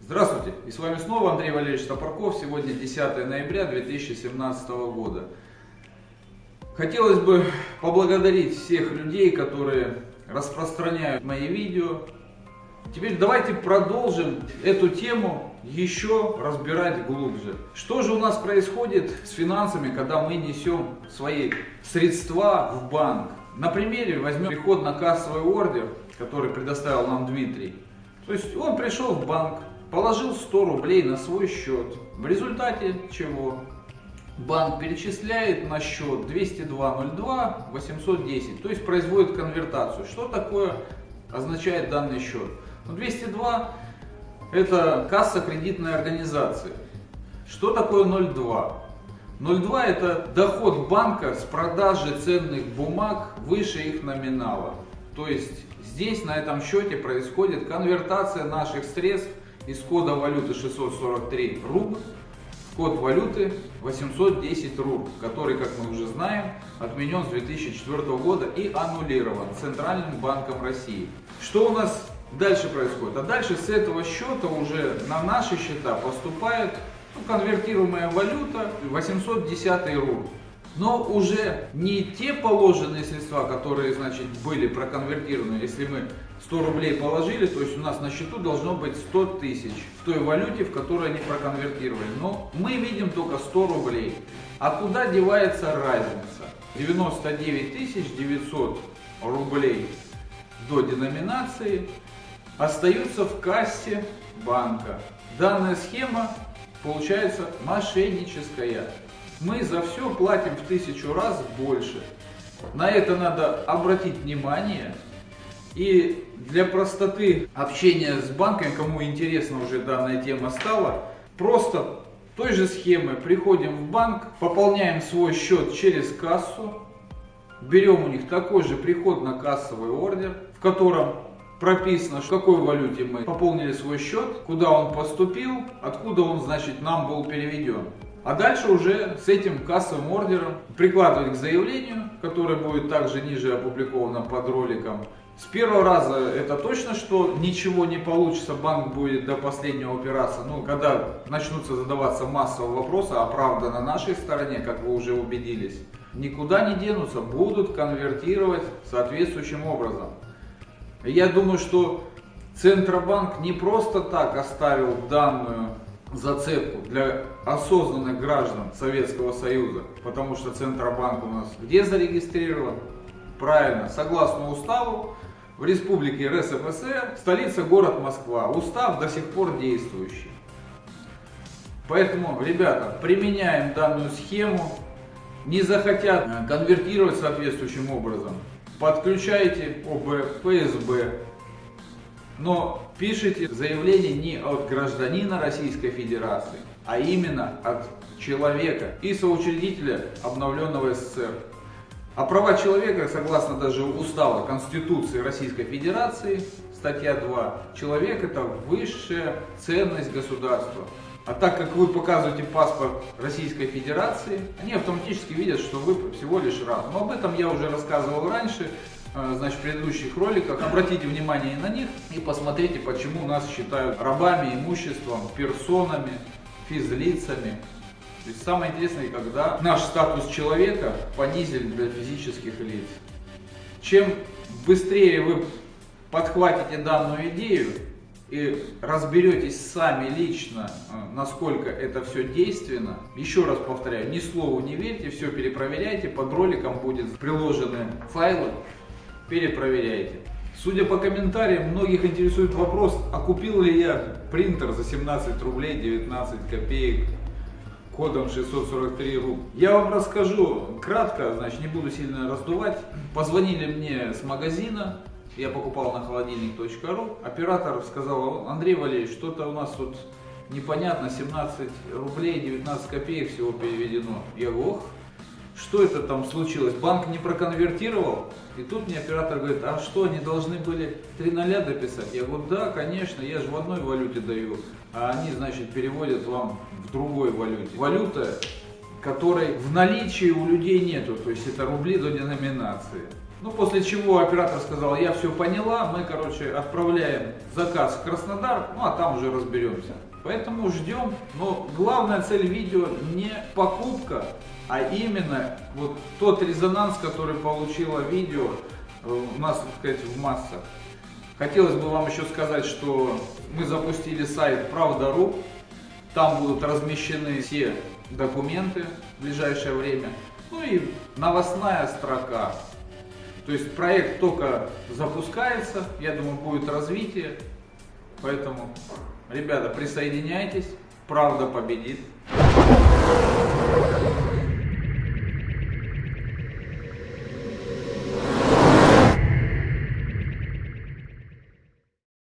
Здравствуйте! И с вами снова Андрей Валерьевич Топорков. Сегодня 10 ноября 2017 года. Хотелось бы поблагодарить всех людей, которые распространяют мои видео. Теперь давайте продолжим эту тему еще разбирать глубже. Что же у нас происходит с финансами, когда мы несем свои средства в банк? На примере возьмем приход на кассовый ордер, который предоставил нам Дмитрий. То есть он пришел в банк, положил 100 рублей на свой счет. В результате чего банк перечисляет на счет 202.02 810, то есть производит конвертацию. Что такое означает данный счет? Ну, 202 это касса кредитной организации. Что такое 0,2? 0,2 это доход банка с продажи ценных бумаг выше их номинала. То есть здесь на этом счете происходит конвертация наших средств из кода валюты 643 руб в код валюты 810 руб, который, как мы уже знаем, отменен с 2004 года и аннулирован Центральным банком России. Что у нас дальше происходит? А дальше с этого счета уже на наши счета поступает ну, конвертируемая валюта 810 руб но уже не те положенные средства, которые, значит, были проконвертированы, если мы 100 рублей положили, то есть у нас на счету должно быть 100 тысяч в той валюте, в которой они проконвертировали. Но мы видим только 100 рублей. А куда девается разница? 99 900 рублей до деноминации остаются в кассе банка. Данная схема получается мошенническая мы за все платим в тысячу раз больше. На это надо обратить внимание. И для простоты общения с банками, кому интересна уже данная тема стала, просто той же схемы приходим в банк, пополняем свой счет через кассу, берем у них такой же приход на кассовый ордер, в котором прописано, в какой валюте мы пополнили свой счет, куда он поступил, откуда он, значит, нам был переведен. А дальше уже с этим кассовым ордером прикладывать к заявлению, которое будет также ниже опубликовано под роликом. С первого раза это точно, что ничего не получится, банк будет до последнего опираться. Ну, когда начнутся задаваться массовые вопросы, а правда на нашей стороне, как вы уже убедились, никуда не денутся, будут конвертировать соответствующим образом. Я думаю, что Центробанк не просто так оставил данную зацепку для осознанных граждан Советского Союза, потому что Центробанк у нас где зарегистрирован? Правильно, согласно уставу, в Республике РСФСР, столица город Москва. Устав до сих пор действующий. Поэтому, ребята, применяем данную схему. Не захотят конвертировать соответствующим образом, подключайте ОБ, ФСБ, но пишите заявление не от гражданина Российской Федерации, а именно от человека и соучредителя обновленного СССР. А права человека, согласно даже устава Конституции Российской Федерации, статья 2, человек это высшая ценность государства. А так как вы показываете паспорт Российской Федерации, они автоматически видят, что вы всего лишь раб. Но об этом я уже рассказывал раньше. Э, значит, в предыдущих роликах. Обратите внимание на них и посмотрите, почему нас считают рабами, имуществом, персонами, физлицами. То есть самое интересное, когда наш статус человека понизили для физических лиц. Чем быстрее вы подхватите данную идею и разберетесь сами лично, э, насколько это все действенно, еще раз повторяю, ни слову не верьте, все перепроверяйте, под роликом будет приложены файлы, перепроверяйте. Судя по комментариям, многих интересует вопрос, а купил ли я принтер за 17 рублей 19 копеек кодом 643 руб. Я вам расскажу кратко, значит не буду сильно раздувать. Позвонили мне с магазина, я покупал на холодильник.ру. Оператор сказал, Андрей Валерьевич, что-то у нас тут непонятно, 17 рублей 19 копеек всего переведено. Я говорю, ох, что это там случилось? Банк не проконвертировал? И тут мне оператор говорит, а что, они должны были 3 ноля дописать? Я говорю, да, конечно, я же в одной валюте даю, а они, значит, переводят вам в другой валюте. Валюта которой в наличии у людей нету, то есть это рубли до деноминации. Ну, после чего оператор сказал, я все поняла, мы, короче, отправляем заказ в Краснодар, ну, а там уже разберемся. Поэтому ждем, но главная цель видео не покупка, а именно вот тот резонанс, который получило видео э, у нас, так сказать, в массах. Хотелось бы вам еще сказать, что мы запустили сайт Правда.ру, там будут размещены все документы в ближайшее время, ну и новостная строка. То есть проект только запускается, я думаю, будет развитие, поэтому, ребята, присоединяйтесь, правда победит.